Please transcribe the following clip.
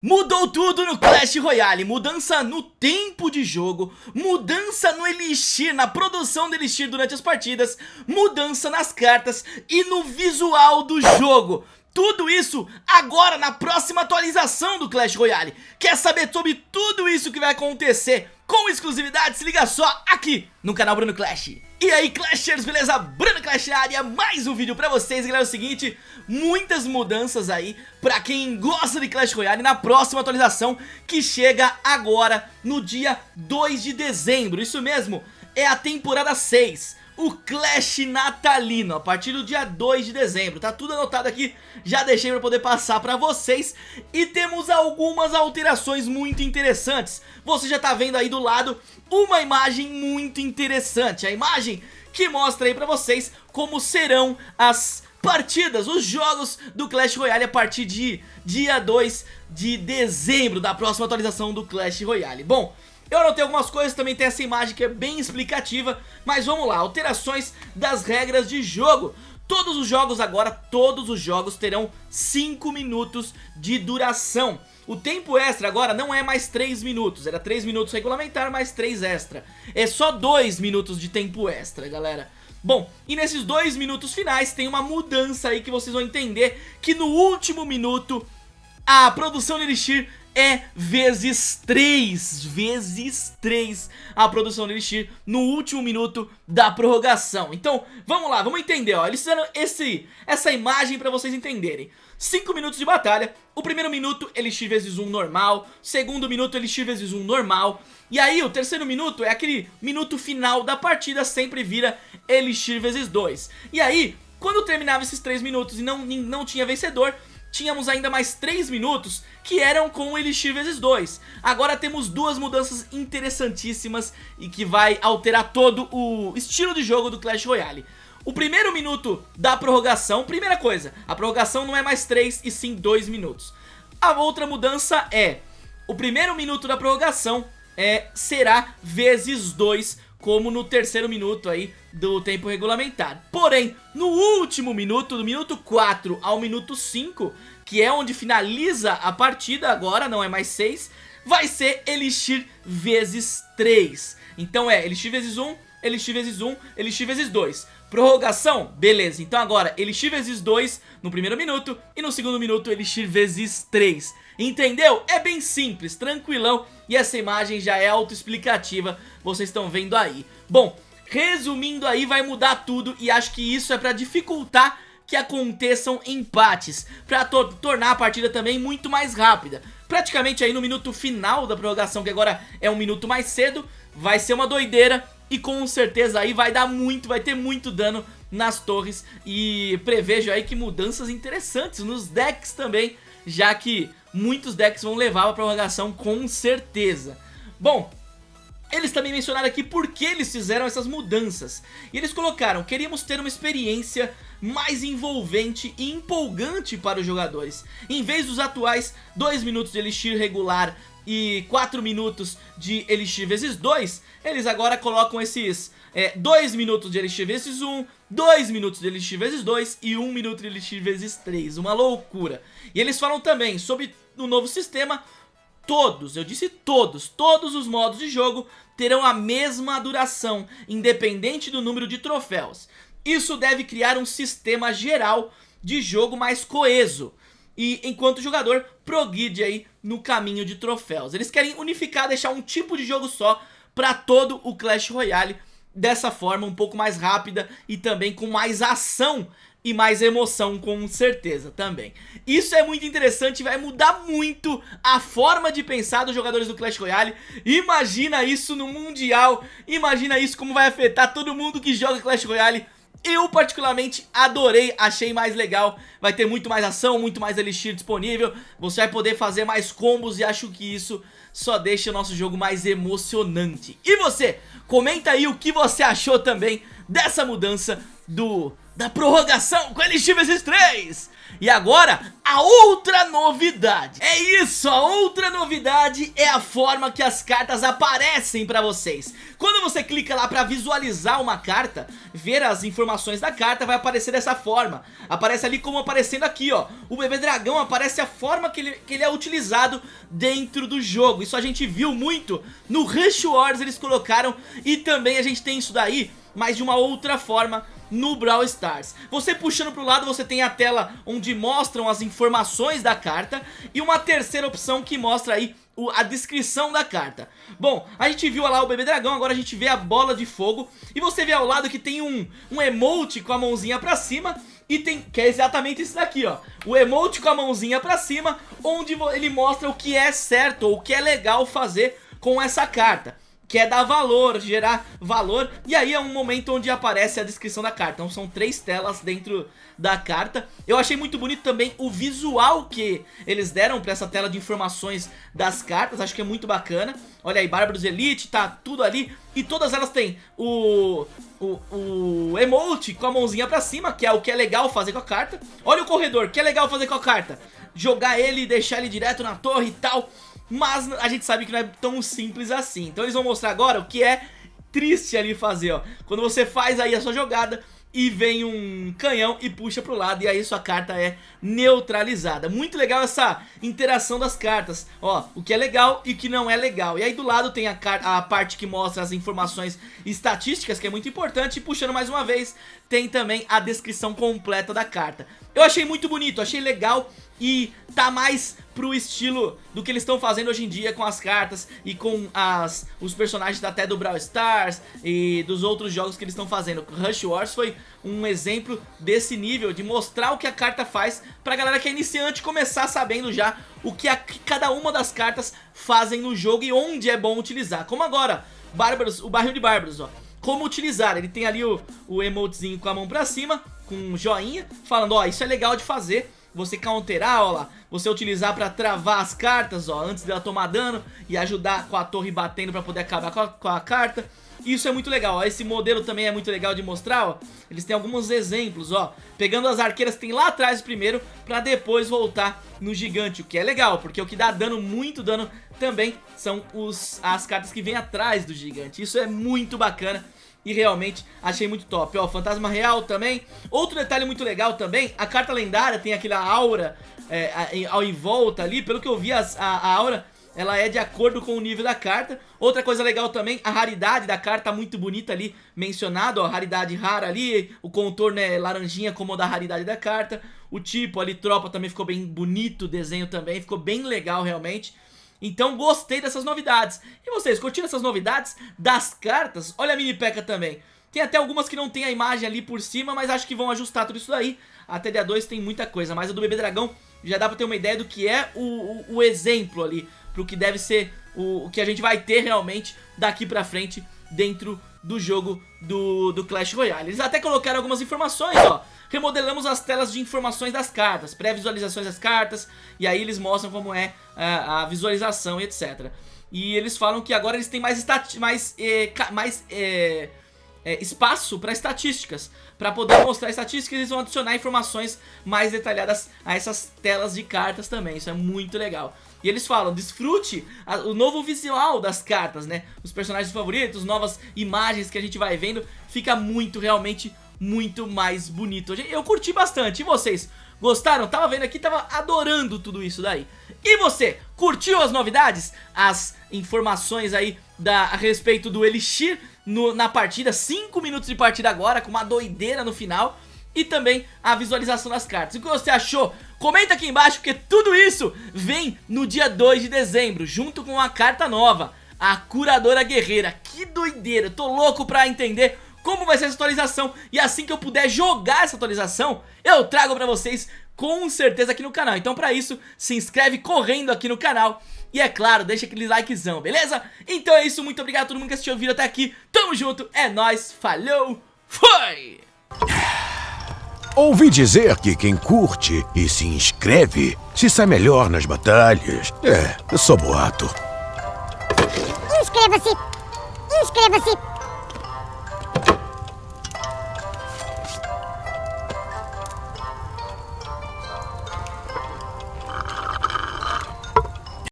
Mudou tudo no Clash Royale, mudança no tempo de jogo, mudança no Elixir, na produção do Elixir durante as partidas, mudança nas cartas e no visual do jogo. Tudo isso agora na próxima atualização do Clash Royale. Quer saber sobre tudo isso que vai acontecer com exclusividade? Se liga só aqui no canal Bruno Clash. E aí Clashers, beleza? Bruno Clash área, mais um vídeo pra vocês galera, é o seguinte, muitas mudanças aí pra quem gosta de Clash Royale na próxima atualização que chega agora no dia 2 de dezembro, isso mesmo, é a temporada 6 o Clash Natalino, a partir do dia 2 de dezembro, tá tudo anotado aqui, já deixei pra poder passar pra vocês, e temos algumas alterações muito interessantes, você já tá vendo aí do lado uma imagem muito interessante, a imagem que mostra aí pra vocês como serão as partidas, os jogos do Clash Royale a partir de dia 2 de dezembro da próxima atualização do Clash Royale. Bom, eu anotei algumas coisas, também tem essa imagem que é bem explicativa, mas vamos lá, alterações das regras de jogo. Todos os jogos agora, todos os jogos terão 5 minutos de duração. O tempo extra agora não é mais 3 minutos, era 3 minutos regulamentar mais 3 extra. É só 2 minutos de tempo extra, galera. Bom, e nesses 2 minutos finais tem uma mudança aí que vocês vão entender que no último minuto a produção de Elixir é vezes 3, vezes 3 a produção do Elixir no último minuto da prorrogação. Então, vamos lá, vamos entender, ó, eles fizeram esse, essa imagem pra vocês entenderem. 5 minutos de batalha, o primeiro minuto Elixir vezes 1 normal, segundo minuto Elixir vezes 1 normal, e aí o terceiro minuto é aquele minuto final da partida, sempre vira Elixir vezes 2. E aí, quando terminava esses 3 minutos e não, não tinha vencedor, tínhamos ainda mais 3 minutos que eram com o Elixir vezes 2. Agora temos duas mudanças interessantíssimas e que vai alterar todo o estilo de jogo do Clash Royale. O primeiro minuto da prorrogação, primeira coisa, a prorrogação não é mais 3 e sim 2 minutos. A outra mudança é, o primeiro minuto da prorrogação é, será vezes 2 como no terceiro minuto aí do tempo regulamentar. Porém, no último minuto, do minuto 4 ao minuto 5, que é onde finaliza a partida agora, não é mais 6, vai ser Elixir vezes 3. Então é Elixir vezes 1, Elixir vezes 1, Elixir vezes 2. Prorrogação? Beleza, então agora Elixir vezes 2 no primeiro minuto e no segundo minuto Elixir vezes 3. Entendeu? É bem simples, tranquilão e essa imagem já é autoexplicativa, vocês estão vendo aí. Bom, resumindo aí vai mudar tudo e acho que isso é pra dificultar que aconteçam empates, pra to tornar a partida também muito mais rápida. Praticamente aí no minuto final da prorrogação, que agora é um minuto mais cedo, vai ser uma doideira e com certeza aí vai dar muito, vai ter muito dano nas torres e prevejo aí que mudanças interessantes nos decks também, já que muitos decks vão levar a prorrogação com certeza. Bom, eles também mencionaram aqui por que eles fizeram essas mudanças. E eles colocaram, queríamos ter uma experiência mais envolvente e empolgante para os jogadores. Em vez dos atuais 2 minutos de Elixir regular e 4 minutos de Elixir vezes 2, eles agora colocam esses 2 é, minutos de Elixir vezes 1, 2 minutos de Elixir vezes 2 e 1 minuto de Elixir vezes 3. Uma loucura. E eles falam também sobre o novo sistema todos, eu disse todos, todos os modos de jogo terão a mesma duração, independente do número de troféus. Isso deve criar um sistema geral de jogo mais coeso, e enquanto o jogador progride aí no caminho de troféus. Eles querem unificar, deixar um tipo de jogo só para todo o Clash Royale, dessa forma um pouco mais rápida e também com mais ação e mais emoção com certeza também. Isso é muito interessante, vai mudar muito a forma de pensar dos jogadores do Clash Royale. Imagina isso no Mundial, imagina isso como vai afetar todo mundo que joga Clash Royale eu particularmente adorei, achei mais legal, vai ter muito mais ação, muito mais Elixir disponível, você vai poder fazer mais combos e acho que isso só deixa o nosso jogo mais emocionante. E você, comenta aí o que você achou também dessa mudança do da prorrogação com Elixir vs 3. E agora, a outra novidade. É isso, a outra novidade é a forma que as cartas aparecem pra vocês. Quando você clica lá pra visualizar uma carta, ver as informações da carta, vai aparecer dessa forma. Aparece ali como aparecendo aqui, ó. O bebê dragão aparece a forma que ele, que ele é utilizado dentro do jogo. Isso a gente viu muito no Rush Wars, eles colocaram. E também a gente tem isso daí, mas de uma outra forma no Brawl Stars. Você puxando pro lado você tem a tela onde mostram as informações da carta e uma terceira opção que mostra aí a descrição da carta. Bom, a gente viu lá o bebê dragão, agora a gente vê a bola de fogo E você vê ao lado que tem um, um emote com a mãozinha pra cima E tem, que é exatamente isso daqui ó. O emote com a mãozinha pra cima Onde ele mostra o que é certo ou o que é legal fazer com essa carta que é dar valor, gerar valor, e aí é um momento onde aparece a descrição da carta, então são três telas dentro da carta. Eu achei muito bonito também o visual que eles deram pra essa tela de informações das cartas, acho que é muito bacana. Olha aí, Bárbaros Elite, tá tudo ali, e todas elas têm o, o, o emote com a mãozinha pra cima, que é o que é legal fazer com a carta. Olha o corredor, que é legal fazer com a carta, jogar ele e deixar ele direto na torre e tal... Mas a gente sabe que não é tão simples assim Então eles vão mostrar agora o que é triste ali fazer, ó Quando você faz aí a sua jogada e vem um canhão e puxa pro lado e aí sua carta é neutralizada. Muito legal essa interação das cartas, ó, o que é legal e o que não é legal. E aí do lado tem a, a parte que mostra as informações estatísticas, que é muito importante, e puxando mais uma vez, tem também a descrição completa da carta. Eu achei muito bonito, achei legal e tá mais pro estilo do que eles estão fazendo hoje em dia com as cartas e com as, os personagens até do Brawl Stars e dos outros jogos que eles estão fazendo. Rush Wars foi um exemplo desse nível, de mostrar o que a carta faz pra galera que é iniciante começar sabendo já o que, a, cada uma das cartas fazem no jogo e onde é bom utilizar. Como agora, Bárbaros, o barril de Bárbaros, ó. Como utilizar, ele tem ali o, o emotezinho com a mão pra cima, com um joinha, falando, ó, isso é legal de fazer você counterar, ó lá, você utilizar pra travar as cartas, ó, antes dela tomar dano e ajudar com a torre batendo pra poder acabar com a, com a carta. Isso é muito legal, ó. esse modelo também é muito legal de mostrar, ó. Eles têm alguns exemplos, ó. Pegando as arqueiras que tem lá atrás primeiro, pra depois voltar no gigante, o que é legal, porque o que dá dano, muito dano também, são os, as cartas que vêm atrás do gigante. Isso é muito bacana e realmente achei muito top. Ó, Fantasma Real também. Outro detalhe muito legal também, a carta lendária tem aquela aura é, ao em volta ali. Pelo que eu vi, a, a aura ela é de acordo com o nível da carta. Outra coisa legal também, a raridade da carta muito bonita ali, mencionado, ó, raridade rara ali, o contorno é laranjinha como o da raridade da carta. O tipo ali, tropa, também ficou bem bonito, o desenho também, ficou bem legal realmente. Então gostei dessas novidades. E vocês, curtiram essas novidades das cartas? Olha a mini peca também. Tem até algumas que não tem a imagem ali por cima, mas acho que vão ajustar tudo isso daí. A TDA2 tem muita coisa, mas a do Bebê Dragão já dá pra ter uma ideia do que é o, o, o exemplo ali. Pro que deve ser o, o, que a gente vai ter realmente daqui pra frente dentro do jogo do, do Clash Royale. Eles até colocaram algumas informações, ó remodelamos as telas de informações das cartas, pré-visualizações das cartas, e aí eles mostram como é a, a visualização e etc. E eles falam que agora eles têm mais, mais, é, mais é, é, espaço para estatísticas. Para poder mostrar estatísticas, eles vão adicionar informações mais detalhadas a essas telas de cartas também. Isso é muito legal. E eles falam, desfrute a, o novo visual das cartas, né? Os personagens favoritos, novas imagens que a gente vai vendo. Fica muito, realmente muito mais bonito. Eu curti bastante. E vocês? Gostaram? Tava vendo aqui, tava adorando tudo isso daí. E você? Curtiu as novidades? As informações aí da, a respeito do Elixir no, na partida? 5 minutos de partida agora, com uma doideira no final. E também a visualização das cartas. O que você achou? Comenta aqui embaixo, porque tudo isso vem no dia 2 de dezembro, junto com a carta nova. A Curadora Guerreira. Que doideira, tô louco pra entender como vai ser essa atualização e assim que eu puder jogar essa atualização, eu trago pra vocês com certeza aqui no canal. Então pra isso, se inscreve correndo aqui no canal e é claro, deixa aquele likezão, beleza? Então é isso, muito obrigado a todo mundo que assistiu o vídeo até aqui, tamo junto, é nóis, falou, foi! Ouvi dizer que quem curte e se inscreve se sai melhor nas batalhas. É, eu sou boato. Inscreva-se! Inscreva-se!